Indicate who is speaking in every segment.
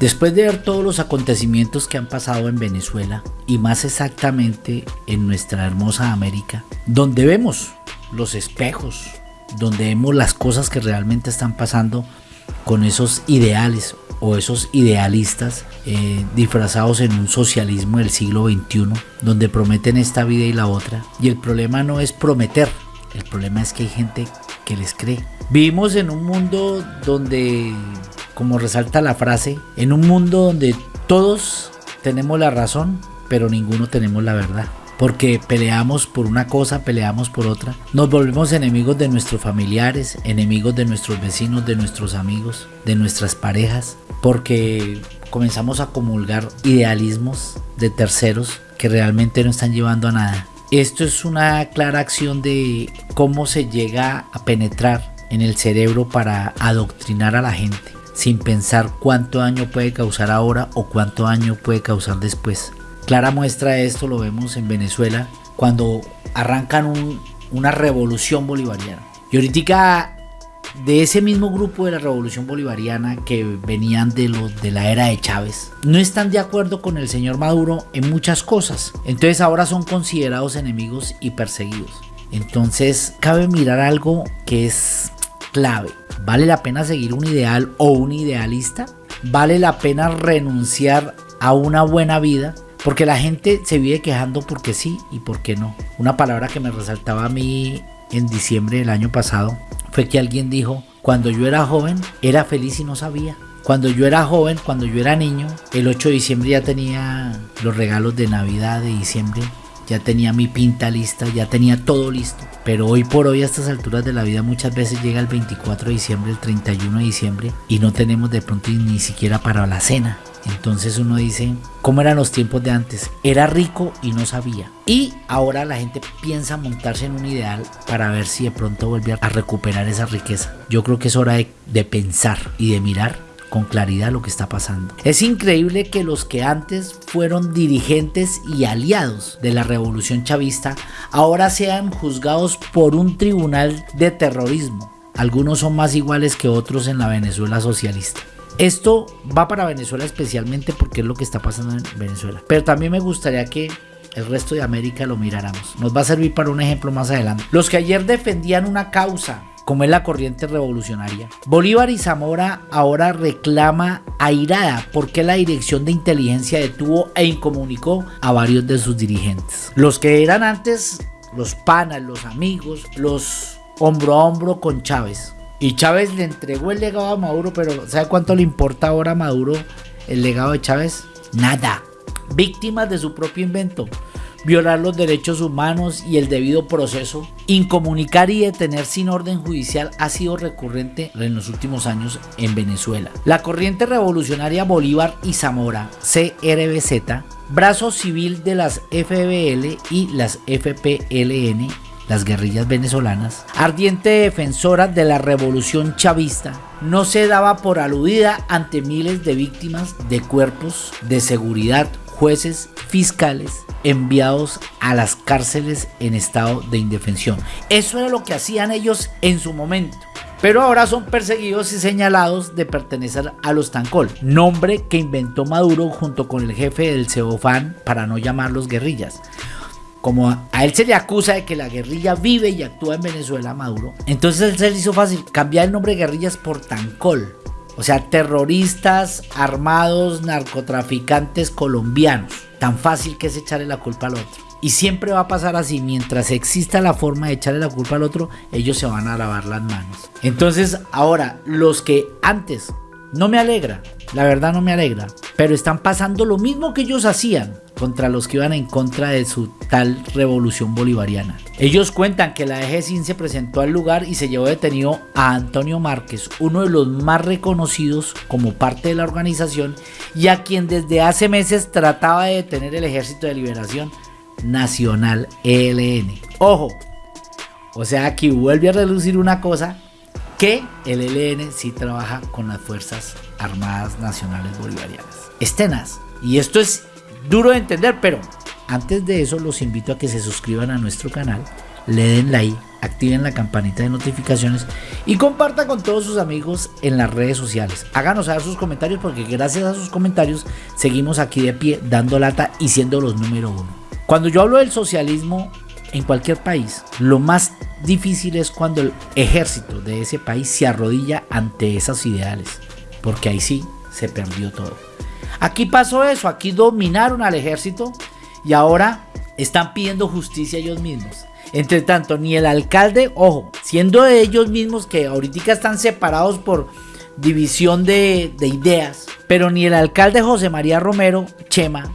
Speaker 1: Después de ver todos los acontecimientos que han pasado en Venezuela y más exactamente en nuestra hermosa América, donde vemos los espejos, donde vemos las cosas que realmente están pasando con esos ideales o esos idealistas eh, disfrazados en un socialismo del siglo XXI, donde prometen esta vida y la otra. Y el problema no es prometer, el problema es que hay gente que les cree. Vivimos en un mundo donde como resalta la frase, en un mundo donde todos tenemos la razón, pero ninguno tenemos la verdad. Porque peleamos por una cosa, peleamos por otra. Nos volvemos enemigos de nuestros familiares, enemigos de nuestros vecinos, de nuestros amigos, de nuestras parejas. Porque comenzamos a comulgar idealismos de terceros que realmente no están llevando a nada. Esto es una clara acción de cómo se llega a penetrar en el cerebro para adoctrinar a la gente sin pensar cuánto daño puede causar ahora o cuánto daño puede causar después. Clara muestra de esto lo vemos en Venezuela cuando arrancan una revolución bolivariana. Y ahorita de ese mismo grupo de la revolución bolivariana que venían de, la era de Chávez, no están de acuerdo con el señor Maduro en muchas cosas. Entonces ahora son considerados enemigos y perseguidos. Entonces cabe mirar algo que es clave. ¿Vale la pena seguir un ideal o un idealista? ¿Vale la pena renunciar a una buena vida? Porque la gente se vive quejando porque sí y porque no. Una palabra que me resaltaba a mí en diciembre del año pasado fue que alguien dijo, cuando yo era joven era feliz y no sabía. Cuando yo era joven, cuando yo era niño, el 8 de diciembre ya tenía los regalos de Navidad de diciembre ya tenía mi pinta lista, ya tenía todo listo. Pero hoy por hoy a estas alturas de la vida muchas veces llega el 24 de diciembre, el 31 de diciembre y no tenemos de pronto ni siquiera para la cena. Entonces uno dice, ¿cómo eran los tiempos de antes? Era rico y no sabía. Y ahora la gente piensa montarse en un ideal para ver si de pronto vuelve a recuperar esa riqueza. Yo creo que es hora de, de pensar y de mirar con claridad lo que está pasando. Es increíble que los que antes fueron dirigentes y aliados de la revolución chavista ahora sean juzgados por un tribunal de terrorismo. Algunos son más iguales que otros en la Venezuela socialista. Esto va para Venezuela especialmente porque es lo que está pasando en Venezuela. Pero también me gustaría que el resto de América lo miráramos. Nos va a servir para un ejemplo más adelante. Los que ayer defendían una causa como es la corriente revolucionaria. Bolívar y Zamora ahora reclama airada porque la dirección de inteligencia detuvo e incomunicó a varios de sus dirigentes. Los que eran antes los panas, los amigos, los hombro a hombro con Chávez. Y Chávez le entregó el legado a Maduro, pero ¿sabe cuánto le importa ahora a Maduro el legado de Chávez? Nada. Víctimas de su propio invento violar los derechos humanos y el debido proceso, incomunicar y detener sin orden judicial ha sido recurrente en los últimos años en Venezuela. La corriente revolucionaria Bolívar y Zamora, CRBZ, brazo civil de las FBL y las FPLN, las guerrillas venezolanas, ardiente defensora de la revolución chavista, no se daba por aludida ante miles de víctimas de cuerpos de seguridad, jueces, fiscales, enviados a las cárceles en estado de indefensión. Eso era lo que hacían ellos en su momento. Pero ahora son perseguidos y señalados de pertenecer a los Tancol, nombre que inventó Maduro junto con el jefe del CEOFAN para no llamarlos guerrillas. Como a él se le acusa de que la guerrilla vive y actúa en Venezuela, Maduro, entonces él se le hizo fácil cambiar el nombre de guerrillas por Tancol. O sea, terroristas armados, narcotraficantes colombianos tan fácil que es echarle la culpa al otro. Y siempre va a pasar así, mientras exista la forma de echarle la culpa al otro, ellos se van a lavar las manos. Entonces, ahora, los que antes no me alegra, la verdad no me alegra, pero están pasando lo mismo que ellos hacían contra los que iban en contra de su tal revolución bolivariana. Ellos cuentan que la EG-100 se presentó al lugar y se llevó detenido a Antonio Márquez, uno de los más reconocidos como parte de la organización y a quien desde hace meses trataba de detener el Ejército de Liberación Nacional ELN. Ojo, o sea aquí vuelve a relucir una cosa que el ELN sí trabaja con las Fuerzas Armadas Nacionales Bolivarianas. Estenas. Y esto es duro de entender, pero antes de eso los invito a que se suscriban a nuestro canal, le den like, activen la campanita de notificaciones y comparta con todos sus amigos en las redes sociales. Háganos saber sus comentarios porque gracias a sus comentarios seguimos aquí de pie dando lata y siendo los número uno. Cuando yo hablo del socialismo en cualquier país, lo más difícil es cuando el ejército de ese país se arrodilla ante esas ideales, porque ahí sí se perdió todo. Aquí pasó eso, aquí dominaron al ejército y ahora están pidiendo justicia ellos mismos. Entre tanto, ni el alcalde, ojo, siendo ellos mismos que ahorita están separados por división de, de ideas, pero ni el alcalde José María Romero, Chema,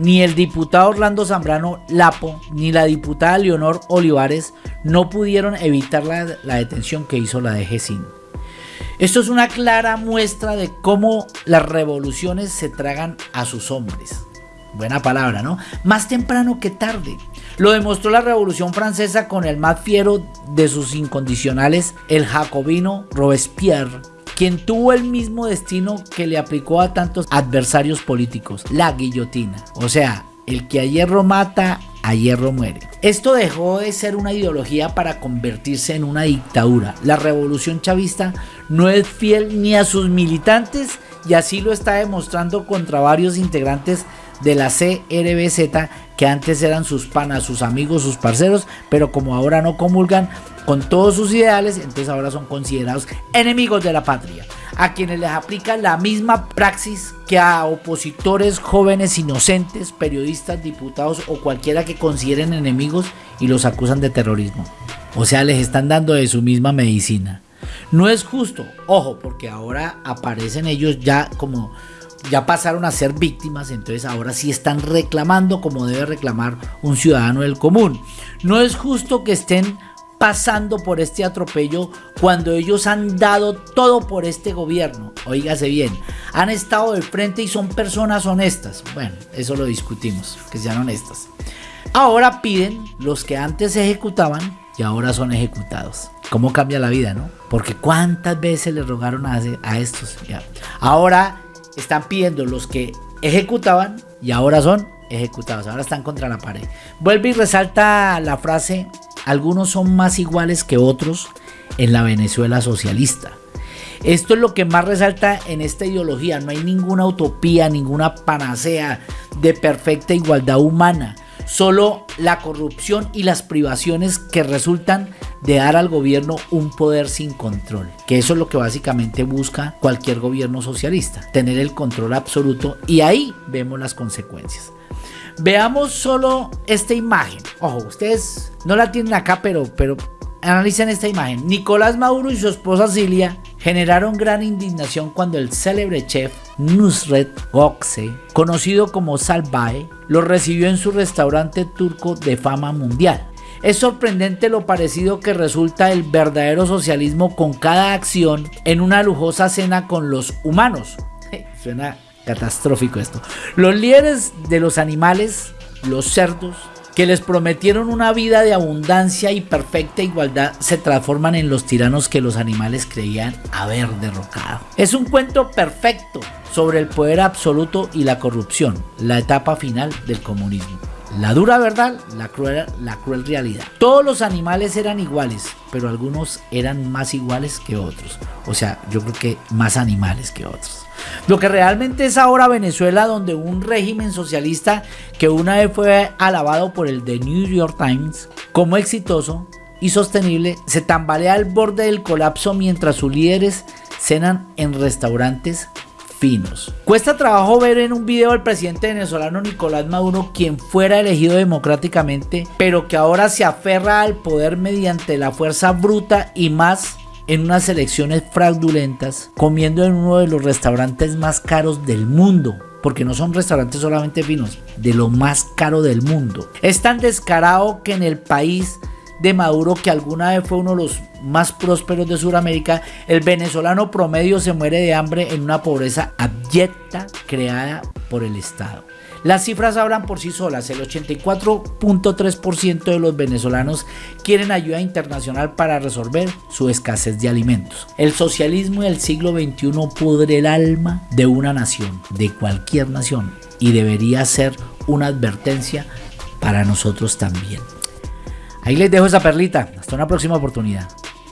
Speaker 1: ni el diputado Orlando Zambrano Lapo, ni la diputada Leonor Olivares no pudieron evitar la, detención que hizo la DGCIN. Esto es una clara muestra de cómo las revoluciones se tragan a sus hombres. Buena palabra, ¿no? Más temprano que tarde. Lo demostró la Revolución Francesa con el más fiero de sus incondicionales, el jacobino Robespierre, quien tuvo el mismo destino que le aplicó a tantos adversarios políticos, la guillotina. O sea, el que a hierro mata, a hierro muere. Esto dejó de ser una ideología para convertirse en una dictadura. La revolución chavista no es fiel ni a sus militantes y así lo está demostrando contra varios integrantes de la CRBZ que antes eran sus panas, sus amigos, sus parceros, pero como ahora no comulgan con todos sus ideales, entonces ahora son considerados enemigos de la patria, a quienes les aplica la misma praxis que a opositores jóvenes inocentes, periodistas, diputados o cualquiera que consideren enemigos y los acusan de terrorismo. O sea, les están dando de su misma medicina. No es justo, ojo, porque ahora aparecen ellos ya como ya pasaron a ser víctimas, entonces ahora sí están reclamando como debe reclamar un ciudadano del común. No es justo que estén pasando por este atropello cuando ellos han dado todo por este gobierno. Oígase bien, han estado de frente y son personas honestas. Bueno, eso lo discutimos, que sean honestas. Ahora piden los que antes ejecutaban y ahora son ejecutados. ¿Cómo cambia la vida, no? Porque cuántas veces le rogaron a, a estos. Ahora están pidiendo los que ejecutaban y ahora son ejecutados, ahora están contra la pared. Vuelve y resalta la frase, algunos son más iguales que otros en la Venezuela socialista. Esto es lo que más resalta en esta ideología, no hay ninguna utopía, ninguna panacea de perfecta igualdad humana solo la corrupción y las privaciones que resultan de dar al gobierno un poder sin control, que eso es lo que básicamente busca cualquier gobierno socialista, tener el control absoluto y ahí vemos las consecuencias. Veamos solo esta imagen. Ojo, ustedes no la tienen acá, pero, pero analicen esta imagen. Nicolás Maduro y su esposa Cilia generaron gran indignación cuando el célebre chef Nusret Gokse, conocido como Salvae, lo recibió en su restaurante turco de fama mundial. Es sorprendente lo parecido que resulta el verdadero socialismo con cada acción en una lujosa cena con los humanos. Suena catastrófico esto. Los líderes de los animales, los cerdos, que les prometieron una vida de abundancia y perfecta igualdad se transforman en los tiranos que los animales creían haber derrocado. Es un cuento perfecto sobre el poder absoluto y la corrupción, la etapa final del comunismo. La dura verdad, la cruel, la cruel realidad. Todos los animales eran iguales, pero algunos eran más iguales que otros. O sea, yo creo que más animales que otros. Lo que realmente es ahora Venezuela, donde un régimen socialista que una vez fue alabado por el The New York Times como exitoso y sostenible, se tambalea al borde del colapso mientras sus líderes cenan en restaurantes Cuesta trabajo ver en un video al presidente venezolano Nicolás Maduro quien fuera elegido democráticamente, pero que ahora se aferra al poder mediante la fuerza bruta y más en unas elecciones fraudulentas, comiendo en uno de los restaurantes más caros del mundo. Porque no son restaurantes solamente finos, de lo más caro del mundo. Es tan descarado que en el país de Maduro, que alguna vez fue uno de los más prósperos de Sudamérica, el venezolano promedio se muere de hambre en una pobreza abyecta creada por el Estado. Las cifras hablan por sí solas. El 84.3% de los venezolanos quieren ayuda internacional para resolver su escasez de alimentos. El socialismo del siglo XXI pudre el alma de una nación, de cualquier nación, y debería ser una advertencia para nosotros también. Ahí les dejo esa perlita. Hasta una próxima oportunidad.